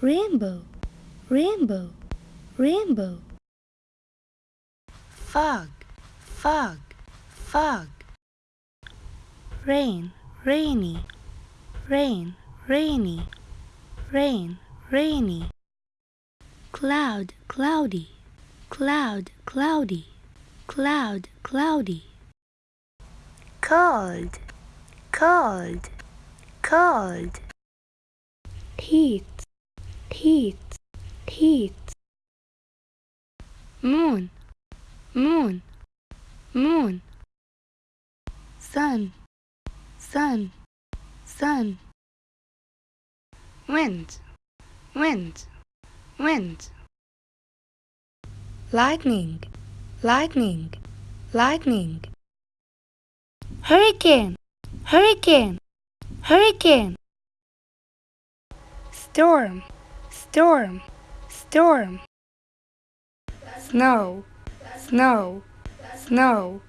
rainbow, rainbow, rainbow. Fog, fog, fog. Rain, rainy, rain, rainy, rain, rainy. Cloud, cloudy, cloud, cloudy, cloud, cloudy. Cold, cold, cold. Heat, heat, heat. Moon, moon, moon. Sun, sun, sun. Wind, wind, wind. Lightning, lightning, lightning. Hurricane, hurricane, hurricane. Storm, storm, storm. Snow, snow, snow.